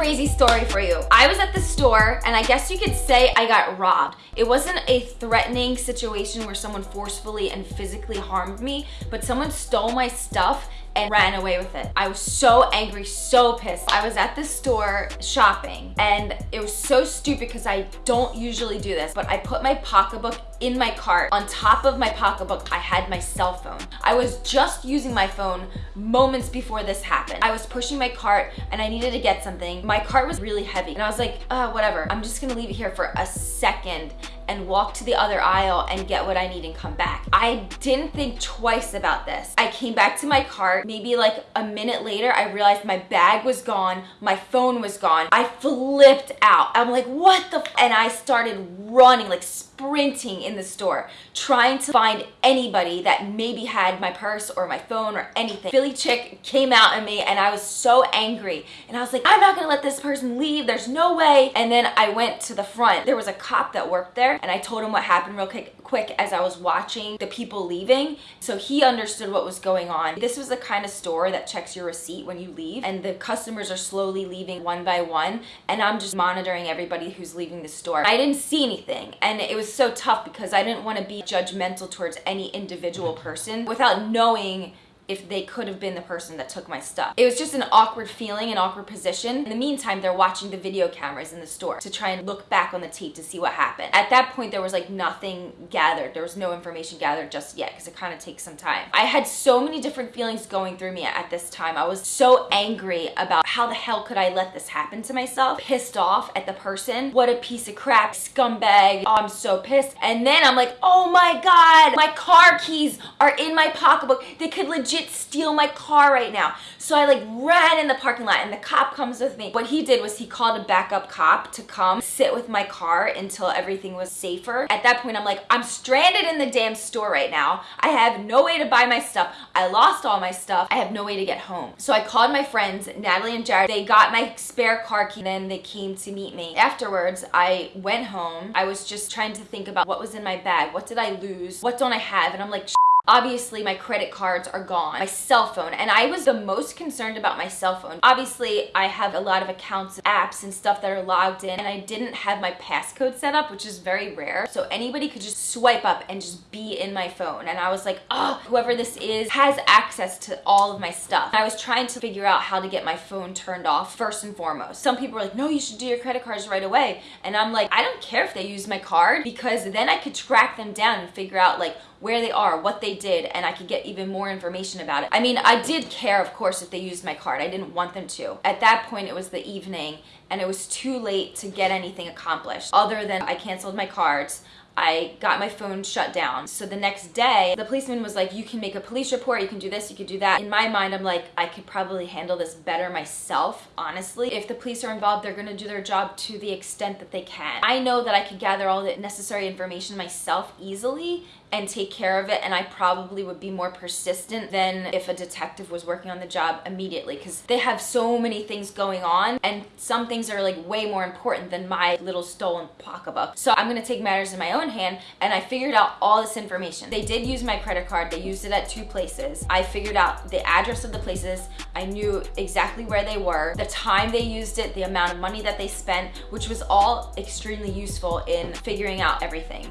crazy story for you. I was at the store and I guess you could say I got robbed. It wasn't a threatening situation where someone forcefully and physically harmed me, but someone stole my stuff and ran away with it. I was so angry, so pissed. I was at the store shopping and it was so stupid because I don't usually do this, but I put my pocketbook in my cart. On top of my pocketbook, I had my cell phone. I was just using my phone moments before this happened. I was pushing my cart and I needed to get something. My cart was really heavy and I was like, uh, whatever. I'm just gonna leave it here for a second and walk to the other aisle and get what I need and come back. I didn't think twice about this. I came back to my cart. Maybe like a minute later, I realized my bag was gone. My phone was gone. I flipped out. I'm like, what the? and I started running, like sprinting in the store, trying to find anybody that maybe had my purse or my phone or anything. Philly chick came out at me and I was so angry. And I was like, I'm not gonna let this person leave. There's no way. And then I went to the front. There was a cop that worked there and I told him what happened real quick, quick as I was watching the people leaving. So he understood what was going on. This was the kind of store that checks your receipt when you leave and the customers are slowly leaving one by one and I'm just monitoring everybody who's leaving the store. I didn't see anything and it was so tough because I didn't want to be judgmental towards any individual person without knowing if they could have been the person that took my stuff. It was just an awkward feeling, an awkward position. In the meantime, they're watching the video cameras in the store to try and look back on the tape to see what happened. At that point, there was like nothing gathered. There was no information gathered just yet because it kind of takes some time. I had so many different feelings going through me at this time. I was so angry about how the hell could I let this happen to myself? Pissed off at the person. What a piece of crap, scumbag. Oh, I'm so pissed. And then I'm like, oh my God, my car keys are in my pocketbook. They could legit legit steal my car right now. So I like ran in the parking lot and the cop comes with me. What he did was he called a backup cop to come sit with my car until everything was safer. At that point, I'm like, I'm stranded in the damn store right now. I have no way to buy my stuff. I lost all my stuff. I have no way to get home. So I called my friends, Natalie and Jared. They got my spare car key. And then they came to meet me. Afterwards, I went home. I was just trying to think about what was in my bag. What did I lose? What don't I have? And I'm like, Obviously, my credit cards are gone, my cell phone, and I was the most concerned about my cell phone. Obviously, I have a lot of accounts, apps, and stuff that are logged in, and I didn't have my passcode set up, which is very rare. So anybody could just swipe up and just be in my phone. And I was like, oh, whoever this is has access to all of my stuff. I was trying to figure out how to get my phone turned off first and foremost. Some people were like, no, you should do your credit cards right away. And I'm like, I don't care if they use my card because then I could track them down and figure out like where they are, what they did, and I could get even more information about it. I mean, I did care, of course, if they used my card. I didn't want them to. At that point, it was the evening, and it was too late to get anything accomplished other than I canceled my cards. I got my phone shut down. So the next day, the policeman was like, you can make a police report, you can do this, you can do that. In my mind, I'm like, I could probably handle this better myself, honestly. If the police are involved, they're gonna do their job to the extent that they can. I know that I could gather all the necessary information myself easily and take care of it and I probably would be more persistent than if a detective was working on the job immediately because they have so many things going on and some things are like way more important than my little stolen pocketbook. So I'm gonna take matters in my own hand and I figured out all this information. They did use my credit card, they used it at two places. I figured out the address of the places, I knew exactly where they were, the time they used it, the amount of money that they spent, which was all extremely useful in figuring out everything.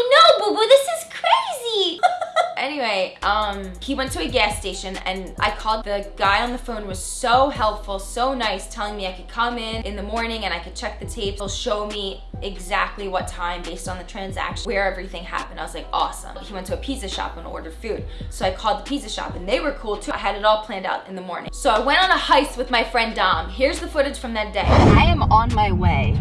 I know, boo boo, this is crazy. anyway, um, he went to a gas station and I called the guy on the phone was so helpful, so nice, telling me I could come in in the morning and I could check the tapes. He'll show me exactly what time based on the transaction, where everything happened. I was like, awesome. He went to a pizza shop and ordered food. So I called the pizza shop and they were cool too. I had it all planned out in the morning. So I went on a heist with my friend Dom. Here's the footage from that day. I am on my way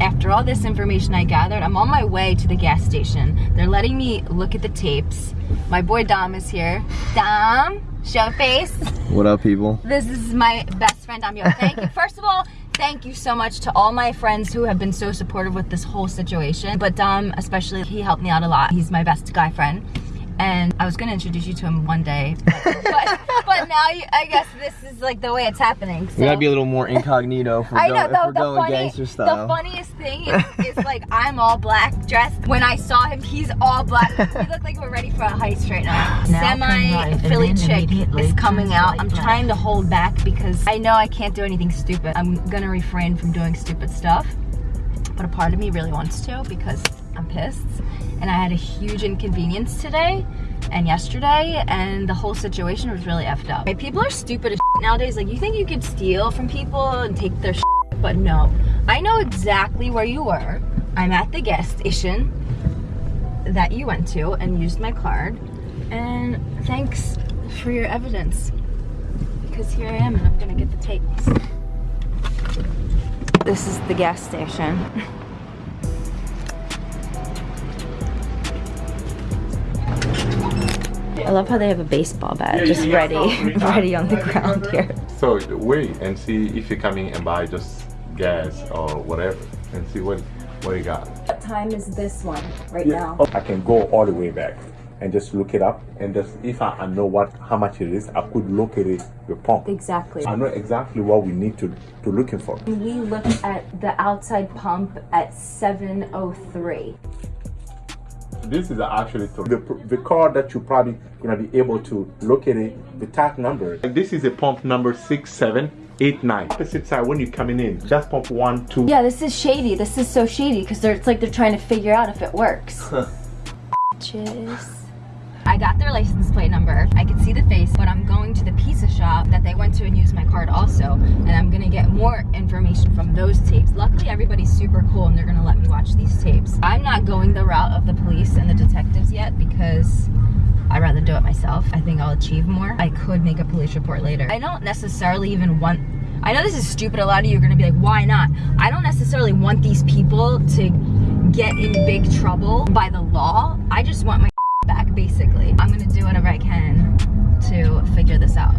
after all this information I gathered, I'm on my way to the gas station. They're letting me look at the tapes. My boy Dom is here. Dom, show face. What up, people? This is my best friend, Dom. Yo, thank you. First of all, thank you so much to all my friends who have been so supportive with this whole situation. But Dom, especially, he helped me out a lot. He's my best guy friend and I was gonna introduce you to him one day, but, but, but now you, I guess this is like the way it's happening. So. We gotta be a little more incognito if we're, I know if the, we're the, going funny, gangster style. the funniest thing is, is like I'm all black dressed. When I saw him, he's all black. we look like we're ready for a heist right now. Now Semi Philly chick is coming out. I'm left. trying to hold back because I know I can't do anything stupid. I'm gonna refrain from doing stupid stuff. But a part of me really wants to because I'm pissed. And I had a huge inconvenience today and yesterday and the whole situation was really effed up. Like, people are stupid as nowadays. Like you think you could steal from people and take their shit, but no. I know exactly where you were. I'm at the gas station that you went to and used my card. And thanks for your evidence. Because here I am and I'm gonna get the tapes. This is the gas station. I love how they have a baseball bat just ready, ready on the ground here. So wait and see if you're coming and buy just gas or whatever and see what what you got. What time is this one right now? I can go all the way back and just look it up and just if I, I know what how much it is, I could locate it the pump. Exactly. I know exactly what we need to to looking for. We looked at the outside pump at 703. This is actually to- the the car that you probably gonna be able to locate it, the tag number. And this is a pump number six seven eight nine. Opposite side when you're coming in, just pump one two. Yeah, this is shady. This is so shady because it's like they're trying to figure out if it works. Cheers. I got their license plate number. I could see the face, but I'm going to the pizza shop that they went to and used my card also, and I'm gonna get more information from those tapes. Luckily, everybody's super cool and they're gonna let me watch these tapes. I'm not going the route of the police and the detectives yet because I'd rather do it myself. I think I'll achieve more. I could make a police report later. I don't necessarily even want I know this is stupid. A lot of you are gonna be like, why not? I don't necessarily want these people to get in big trouble by the law. I just want my basically. I'm gonna do whatever I can to figure this out.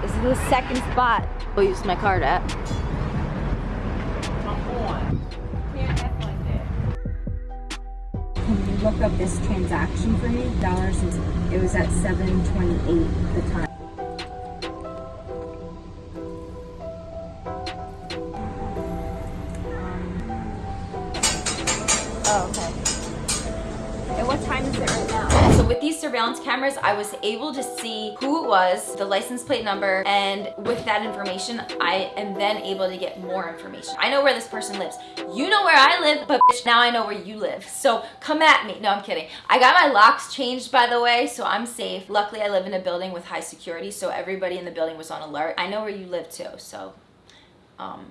This is the second spot I used my card at. Can you look up this transaction for me? Dollars, and- it was at seven twenty-eight at the time. I was able to see who it was, the license plate number, and with that information, I am then able to get more information. I know where this person lives. You know where I live, but bitch, now I know where you live. So come at me. No, I'm kidding. I got my locks changed, by the way, so I'm safe. Luckily, I live in a building with high security, so everybody in the building was on alert. I know where you live too, so um,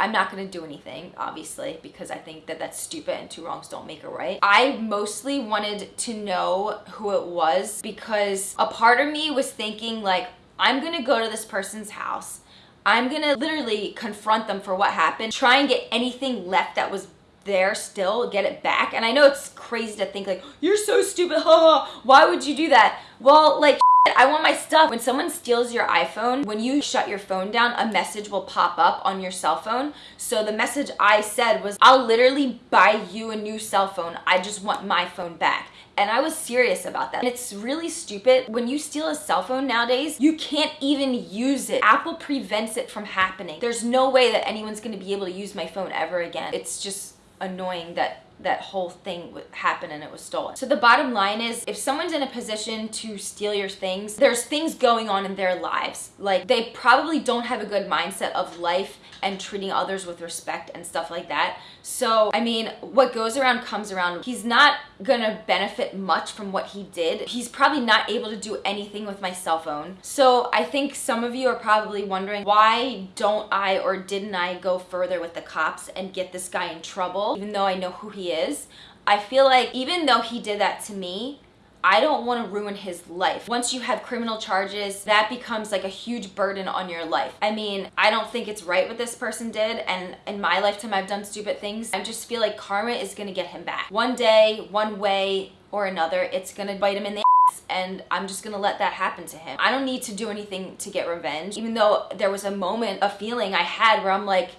I'm not gonna do anything, obviously, because I think that that's stupid and two wrongs don't make a right. I mostly wanted to know who it was because a part of me was thinking like, I'm gonna go to this person's house. I'm gonna literally confront them for what happened, try and get anything left that was there still, get it back. And I know it's crazy to think like, you're so stupid, ha, why would you do that? Well, like, I want my stuff. When someone steals your iPhone, when you shut your phone down, a message will pop up on your cell phone. So the message I said was, I'll literally buy you a new cell phone. I just want my phone back. And I was serious about that. And it's really stupid. When you steal a cell phone nowadays, you can't even use it. Apple prevents it from happening. There's no way that anyone's gonna be able to use my phone ever again. It's just annoying that that whole thing happened and it was stolen. So the bottom line is if someone's in a position to steal your things, there's things going on in their lives. Like they probably don't have a good mindset of life and treating others with respect and stuff like that. So, I mean, what goes around comes around. He's not gonna benefit much from what he did. He's probably not able to do anything with my cell phone. So, I think some of you are probably wondering why don't I or didn't I go further with the cops and get this guy in trouble, even though I know who he is? I feel like even though he did that to me, I don't want to ruin his life. Once you have criminal charges, that becomes like a huge burden on your life. I mean, I don't think it's right what this person did, and in my lifetime, I've done stupid things. I just feel like karma is gonna get him back. One day, one way or another, it's gonna bite him in the and I'm just gonna let that happen to him. I don't need to do anything to get revenge, even though there was a moment, a feeling I had where I'm like,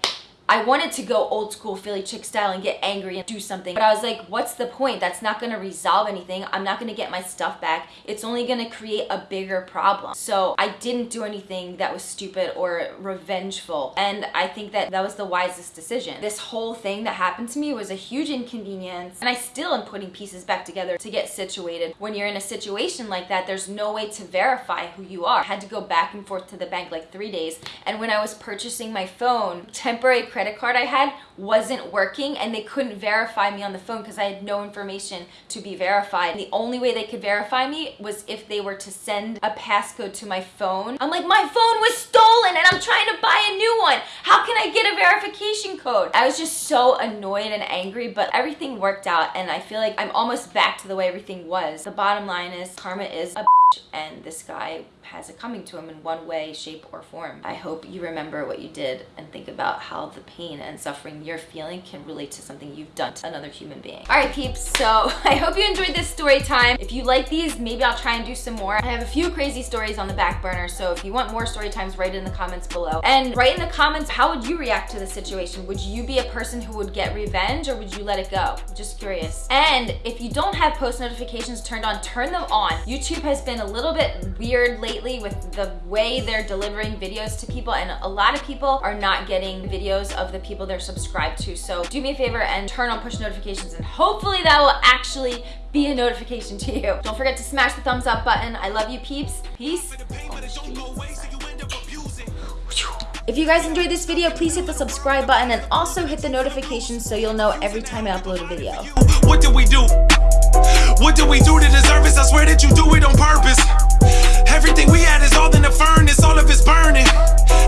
I wanted to go old school Philly chick style and get angry and do something. But I was like, what's the point? That's not gonna resolve anything. I'm not gonna get my stuff back. It's only gonna create a bigger problem. So I didn't do anything that was stupid or revengeful. And I think that that was the wisest decision. This whole thing that happened to me was a huge inconvenience. And I still am putting pieces back together to get situated. When you're in a situation like that, there's no way to verify who you are. I had to go back and forth to the bank like three days. And when I was purchasing my phone, temporary credit card I had wasn't working and they couldn't verify me on the phone because I had no information to be verified. And the only way they could verify me was if they were to send a passcode to my phone. I'm like, my phone was stolen and I'm trying to buy a new one. How can I get a verification code? I was just so annoyed and angry, but everything worked out and I feel like I'm almost back to the way everything was. The bottom line is karma is a and this guy has it coming to him in one way, shape, or form. I hope you remember what you did and think about how the pain and suffering you're feeling can relate to something you've done to another human being. All right, peeps, so I hope you enjoyed this story time. If you like these, maybe I'll try and do some more. I have a few crazy stories on the back burner, so if you want more story times, write in the comments below. And write in the comments, how would you react to the situation? Would you be a person who would get revenge or would you let it go? Just curious. And if you don't have post notifications turned on, turn them on. YouTube has been a little bit weird lately with the way they're delivering videos to people and a lot of people are not getting videos of the people they're subscribed to. So do me a favor and turn on push notifications and hopefully that will actually be a notification to you. Don't forget to smash the thumbs up button. I love you peeps. Peace. If you guys enjoyed this video, please hit the subscribe button and also hit the notifications so you'll know every time I upload a video. What did we do? What did we do to deserve this? I swear that you do it on purpose. Everything we had is all in the furnace, all of it's burning.